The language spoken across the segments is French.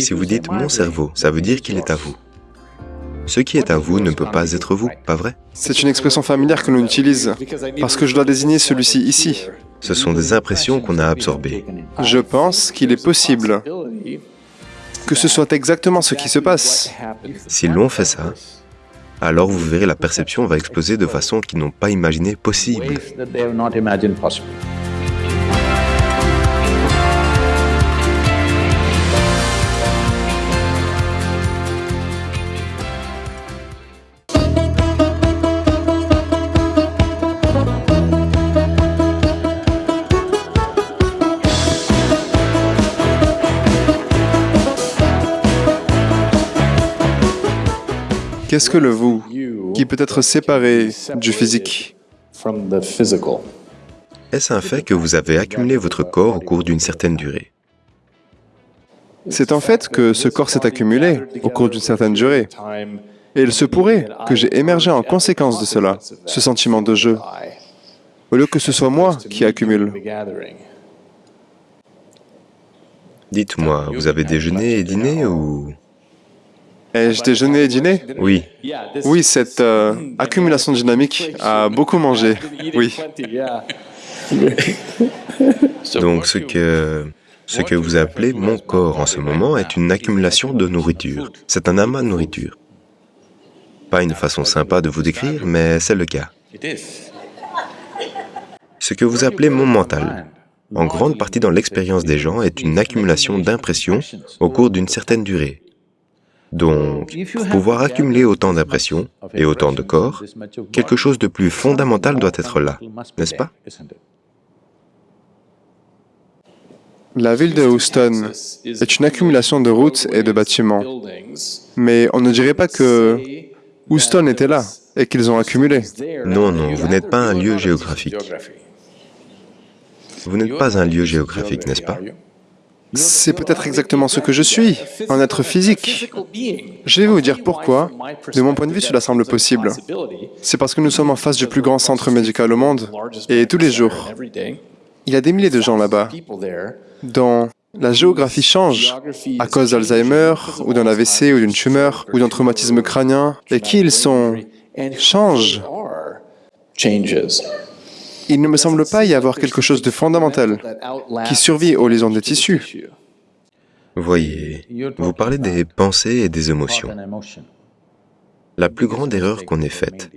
Si vous dites « mon cerveau », ça veut dire qu'il est à vous. Ce qui est à vous ne peut pas être vous, pas vrai? C'est une expression familière que l'on utilise, parce que je dois désigner celui-ci ici. Ce sont des impressions qu'on a absorbées. Je pense qu'il est possible que ce soit exactement ce qui se passe. Si l'on fait ça, alors vous verrez la perception va exploser de façon qu'ils n'ont pas imaginé possible. Qu'est-ce que le vous qui peut être séparé du physique Est-ce un fait que vous avez accumulé votre corps au cours d'une certaine durée? C'est en fait que ce corps s'est accumulé au cours d'une certaine durée. Et il se pourrait que j'ai émergé en conséquence de cela, ce sentiment de jeu, au lieu que ce soit moi qui accumule. Dites-moi, vous avez déjeuné et dîné ou... Ai-je déjeuné et dîné Oui. Oui, cette euh, accumulation dynamique a beaucoup mangé, oui. Donc ce que, ce que vous appelez mon corps en ce moment est une accumulation de nourriture. C'est un amas de nourriture. Pas une façon sympa de vous décrire, mais c'est le cas. Ce que vous appelez mon mental, en grande partie dans l'expérience des gens, est une accumulation d'impressions au cours d'une certaine durée. Donc, pour pouvoir accumuler autant d'impressions et autant de corps, quelque chose de plus fondamental doit être là, n'est-ce pas La ville de Houston est une accumulation de routes et de bâtiments. Mais on ne dirait pas que Houston était là et qu'ils ont accumulé. Non, non, vous n'êtes pas un lieu géographique. Vous n'êtes pas un lieu géographique, n'est-ce pas? C'est peut-être exactement ce que je suis, un être physique. Je vais vous dire pourquoi. De mon point de vue, cela semble possible. C'est parce que nous sommes en face du plus grand centre médical au monde, et tous les jours, il y a des milliers de gens là-bas, dont la géographie change à cause d'Alzheimer, ou d'un AVC, ou d'une tumeur, ou d'un traumatisme crânien, et qui ils sont change il ne me semble pas y avoir quelque chose de fondamental qui survit aux lésions des tissus. Voyez, vous parlez des pensées et des émotions. La plus grande erreur qu'on ait faite,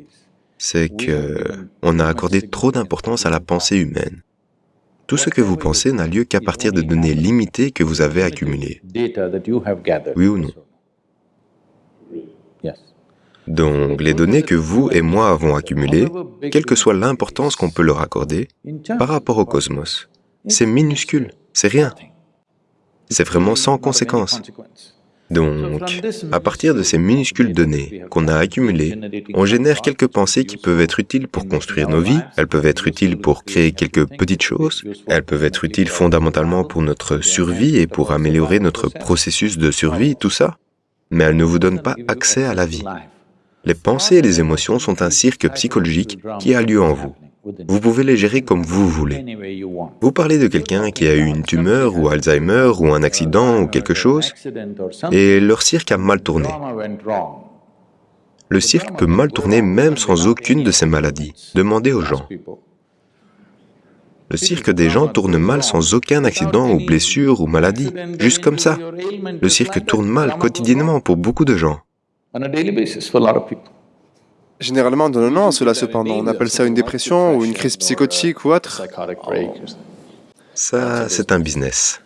c'est qu'on a accordé trop d'importance à la pensée humaine. Tout ce que vous pensez n'a lieu qu'à partir de données limitées que vous avez accumulées. Oui ou non? Donc, les données que vous et moi avons accumulées, quelle que soit l'importance qu'on peut leur accorder, par rapport au cosmos, c'est minuscule, c'est rien. C'est vraiment sans conséquence. Donc, à partir de ces minuscules données qu'on a accumulées, on génère quelques pensées qui peuvent être utiles pour construire nos vies, elles peuvent être utiles pour créer quelques petites choses, elles peuvent être utiles fondamentalement pour notre survie et pour améliorer notre processus de survie, tout ça, mais elles ne vous donnent pas accès à la vie. Les pensées et les émotions sont un cirque psychologique qui a lieu en vous. Vous pouvez les gérer comme vous voulez. Vous parlez de quelqu'un qui a eu une tumeur ou Alzheimer ou un accident ou quelque chose, et leur cirque a mal tourné. Le cirque peut mal tourner même sans aucune de ces maladies. Demandez aux gens. Le cirque des gens tourne mal sans aucun accident ou blessure ou maladie, juste comme ça. Le cirque tourne mal quotidiennement pour beaucoup de gens. Généralement, non, non, cela cependant, on appelle ça une dépression ou une crise psychotique ou autre. Ça, c'est un business.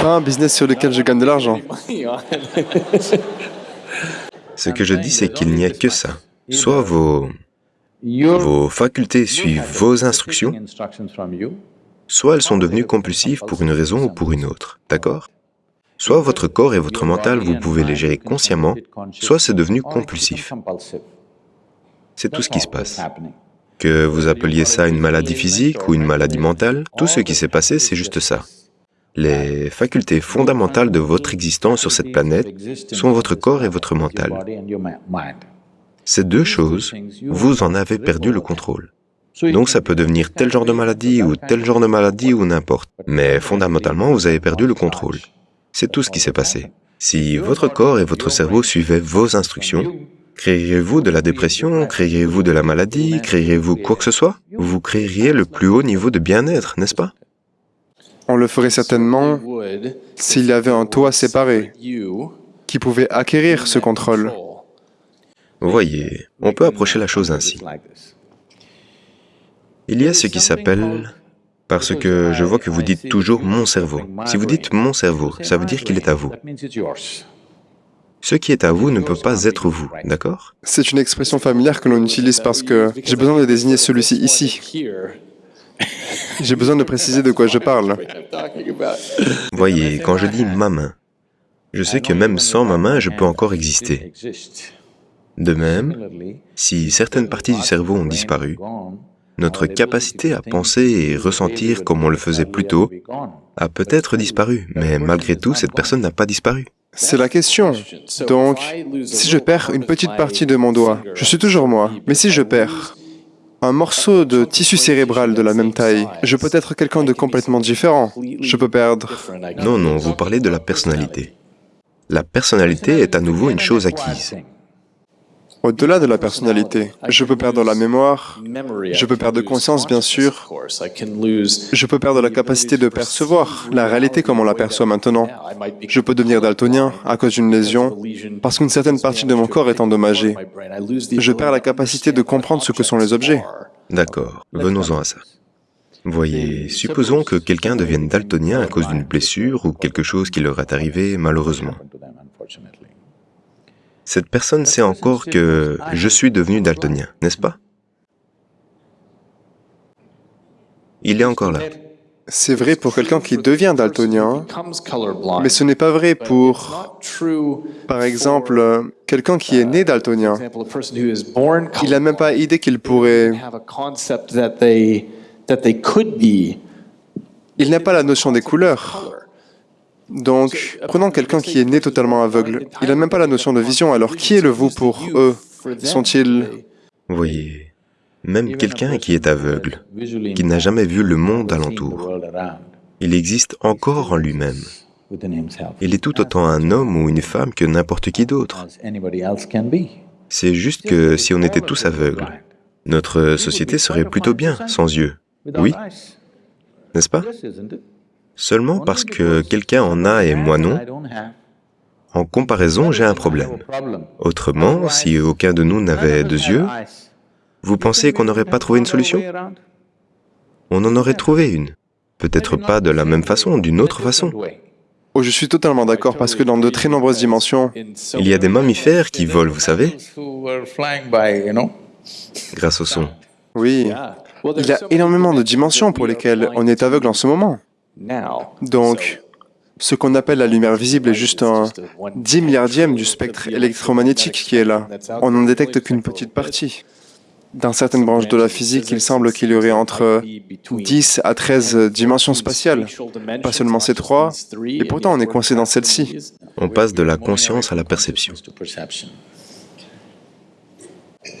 Pas un business sur lequel je gagne de l'argent. Ce que je dis, c'est qu'il n'y a que ça. Soit vos, vos facultés suivent vos instructions, soit elles sont devenues compulsives pour une raison ou pour une autre, d'accord? Soit votre corps et votre mental, vous pouvez les gérer consciemment, soit c'est devenu compulsif. C'est tout ce qui se passe. Que vous appeliez ça une maladie physique ou une maladie mentale, tout ce qui s'est passé, c'est juste ça. Les facultés fondamentales de votre existence sur cette planète sont votre corps et votre mental. Ces deux choses, vous en avez perdu le contrôle. Donc ça peut devenir tel genre de maladie ou tel genre de maladie ou n'importe. Mais fondamentalement, vous avez perdu le contrôle. C'est tout ce qui s'est passé. Si votre corps et votre cerveau suivaient vos instructions, créeriez-vous de la dépression, créeriez-vous de la maladie, créeriez-vous quoi que ce soit? Vous créeriez le plus haut niveau de bien-être, n'est-ce pas? On le ferait certainement s'il y avait un toit séparé qui pouvait acquérir ce contrôle. Vous voyez, on peut approcher la chose ainsi. Il y a ce qui s'appelle... Parce que je vois que vous dites toujours « mon cerveau ». Si vous dites « mon cerveau », ça veut dire qu'il est à vous. Ce qui est à vous ne peut pas être vous, d'accord? C'est une expression familière que l'on utilise parce que j'ai besoin de désigner celui-ci ici. J'ai besoin de préciser de quoi je parle. Voyez, quand je dis « ma main », je sais que même sans ma main, je peux encore exister. De même, si certaines parties du cerveau ont disparu, notre capacité à penser et ressentir comme on le faisait plus tôt a peut-être disparu, mais malgré tout, cette personne n'a pas disparu. C'est la question. Donc, si je perds une petite partie de mon doigt, je suis toujours moi. Mais si je perds un morceau de tissu cérébral de la même taille, je peux être quelqu'un de complètement différent. Je peux perdre... Non, non, vous parlez de la personnalité. La personnalité est à nouveau une chose acquise. Au-delà de la personnalité, je peux perdre la mémoire, je peux perdre conscience, bien sûr, je peux perdre la capacité de percevoir la réalité comme on l'aperçoit maintenant. Je peux devenir daltonien à cause d'une lésion, parce qu'une certaine partie de mon corps est endommagée. Je perds la capacité de comprendre ce que sont les objets. D'accord, venons-en à ça. Voyez, supposons que quelqu'un devienne daltonien à cause d'une blessure ou quelque chose qui leur est arrivé malheureusement. Cette personne sait encore que je suis devenu daltonien, n'est-ce pas? Il est encore là. C'est vrai pour quelqu'un qui devient daltonien, mais ce n'est pas vrai pour, par exemple, quelqu'un qui est né daltonien. Il n'a même pas idée qu'il pourrait... Il n'a pas la notion des couleurs. Donc, prenons quelqu'un qui est né totalement aveugle. Il n'a même pas la notion de vision, alors qui est le vous pour eux? Sont-ils... Voyez, même quelqu'un qui est aveugle, qui n'a jamais vu le monde alentour, il existe encore en lui-même. Il est tout autant un homme ou une femme que n'importe qui d'autre. C'est juste que si on était tous aveugles, notre société serait plutôt bien sans yeux, oui? N'est-ce pas? Seulement parce que quelqu'un en a et moi non, en comparaison, j'ai un problème. Autrement, si aucun de nous n'avait deux yeux, vous pensez qu'on n'aurait pas trouvé une solution? On en aurait trouvé une. Peut-être pas de la même façon, d'une autre façon. Oh, je suis totalement d'accord, parce que dans de très nombreuses dimensions... Il y a des mammifères qui volent, vous savez Grâce au son. Oui. Il y a énormément de dimensions pour lesquelles on est aveugle en ce moment. Donc, ce qu'on appelle la lumière visible est juste un 10 milliardième du spectre électromagnétique qui est là. On n'en détecte qu'une petite partie. Dans certaines branches de la physique, il semble qu'il y aurait entre 10 à 13 dimensions spatiales, pas seulement ces trois, et pourtant on est coincé dans celle-ci. On passe de la conscience à la perception.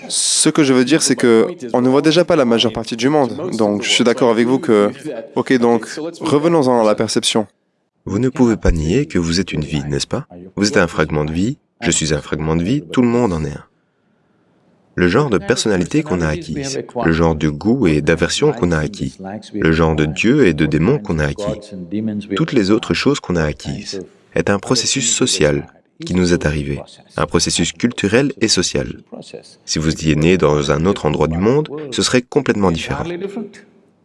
Ce que je veux dire, c'est que on ne voit déjà pas la majeure partie du monde. Donc, je suis d'accord avec vous que... Ok, donc, revenons-en à la perception. Vous ne pouvez pas nier que vous êtes une vie, n'est-ce pas? Vous êtes un fragment de vie, je suis un fragment de vie, tout le monde en est un. Le genre de personnalité qu'on a acquise, le genre de goût et d'aversion qu'on a acquis, le genre de Dieu et de démon qu'on a acquis, toutes les autres choses qu'on a acquises, est un processus social qui nous est arrivé, un processus culturel et social. Si vous étiez né dans un autre endroit du monde, ce serait complètement différent.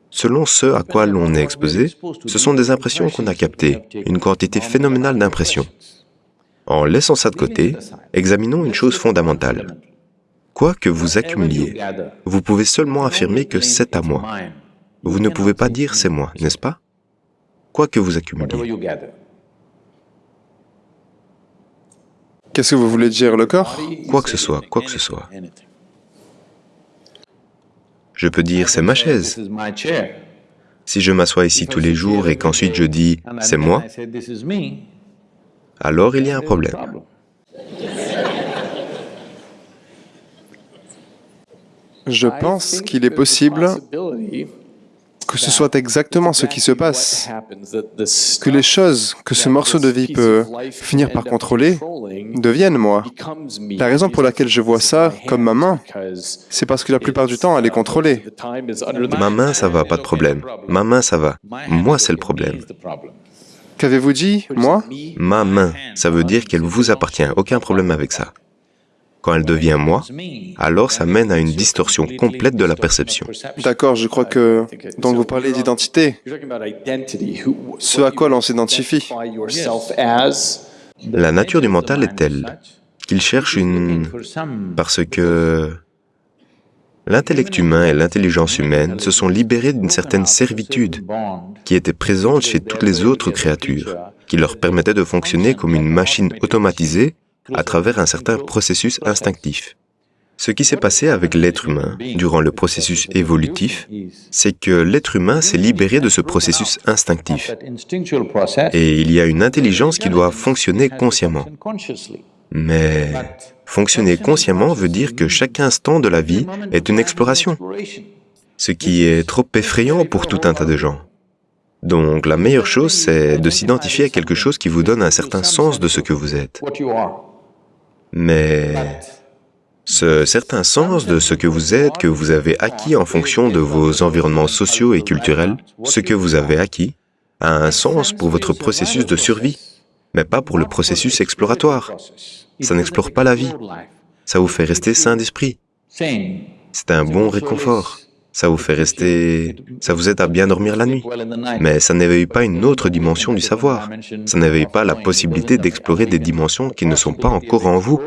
Selon ce à quoi l'on est exposé, ce sont des impressions qu'on a captées, une quantité phénoménale d'impressions. En laissant ça de côté, examinons une chose fondamentale. Quoi que vous accumuliez, vous pouvez seulement affirmer que c'est à moi. Vous ne pouvez pas dire c'est moi, n'est-ce pas? Quoi que vous accumuliez. Qu'est-ce que vous voulez dire, le corps? Quoi que ce soit, quoi que ce soit. Je peux dire c'est ma chaise. Si je m'assois ici tous les jours et qu'ensuite je dis c'est moi, alors il y a un problème. Je pense qu'il est possible que ce soit exactement ce qui se passe, que les choses que ce morceau de vie peut finir par contrôler deviennent moi. La raison pour laquelle je vois ça comme ma main, c'est parce que la plupart du temps, elle est contrôlée. Ma main, ça va, pas de problème. Ma main, ça va. Moi, c'est le problème. Qu'avez-vous dit, moi? Ma main, ça veut dire qu'elle vous appartient, aucun problème avec ça. Quand elle devient moi, alors ça mène à une distorsion complète de la perception. D'accord, je crois que... Donc vous parlez d'identité, ce à quoi l'on s'identifie. La nature du mental est telle qu'il cherche une... parce que l'intellect humain et l'intelligence humaine se sont libérés d'une certaine servitude qui était présente chez toutes les autres créatures, qui leur permettait de fonctionner comme une machine automatisée à travers un certain processus instinctif. Ce qui s'est passé avec l'être humain durant le processus évolutif, c'est que l'être humain s'est libéré de ce processus instinctif. Et il y a une intelligence qui doit fonctionner consciemment. Mais fonctionner consciemment veut dire que chaque instant de la vie est une exploration, ce qui est trop effrayant pour tout un tas de gens. Donc la meilleure chose, c'est de s'identifier à quelque chose qui vous donne un certain sens de ce que vous êtes. Mais ce certain sens de ce que vous êtes, que vous avez acquis en fonction de vos environnements sociaux et culturels, ce que vous avez acquis, a un sens pour votre processus de survie, mais pas pour le processus exploratoire. Ça n'explore pas la vie, ça vous fait rester sain d'esprit. C'est un bon réconfort ça vous fait rester... ça vous aide à bien dormir la nuit. Mais ça n'éveille pas une autre dimension du savoir. Ça n'éveille pas la possibilité d'explorer des dimensions qui ne sont pas encore en vous.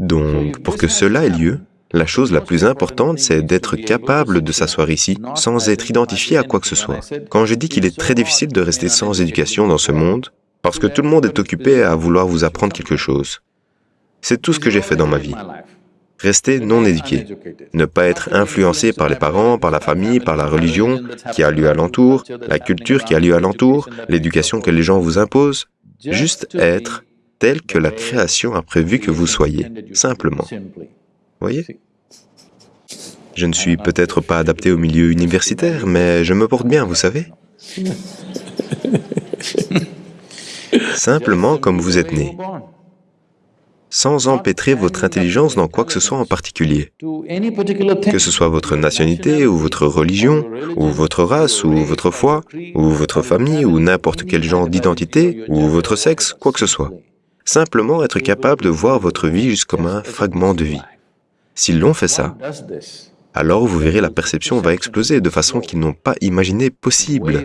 Donc, pour que cela ait lieu, la chose la plus importante, c'est d'être capable de s'asseoir ici sans être identifié à quoi que ce soit. Quand je dis qu'il est très difficile de rester sans éducation dans ce monde, parce que tout le monde est occupé à vouloir vous apprendre quelque chose. C'est tout ce que j'ai fait dans ma vie. Rester non éduqué, ne pas être influencé par les parents, par la famille, par la religion qui a lieu alentour, la culture qui a lieu alentour, l'éducation que les gens vous imposent, juste être tel que la création a prévu que vous soyez, simplement. Voyez? Je ne suis peut-être pas adapté au milieu universitaire, mais je me porte bien, vous savez. Simplement comme vous êtes né sans empêtrer votre intelligence dans quoi que ce soit en particulier. Que ce soit votre nationalité, ou votre religion, ou votre race, ou votre foi, ou votre famille, ou n'importe quel genre d'identité, ou votre sexe, quoi que ce soit. Simplement être capable de voir votre vie juste comme un fragment de vie. S'ils l'ont fait ça, alors vous verrez la perception va exploser de façon qu'ils n'ont pas imaginé possible.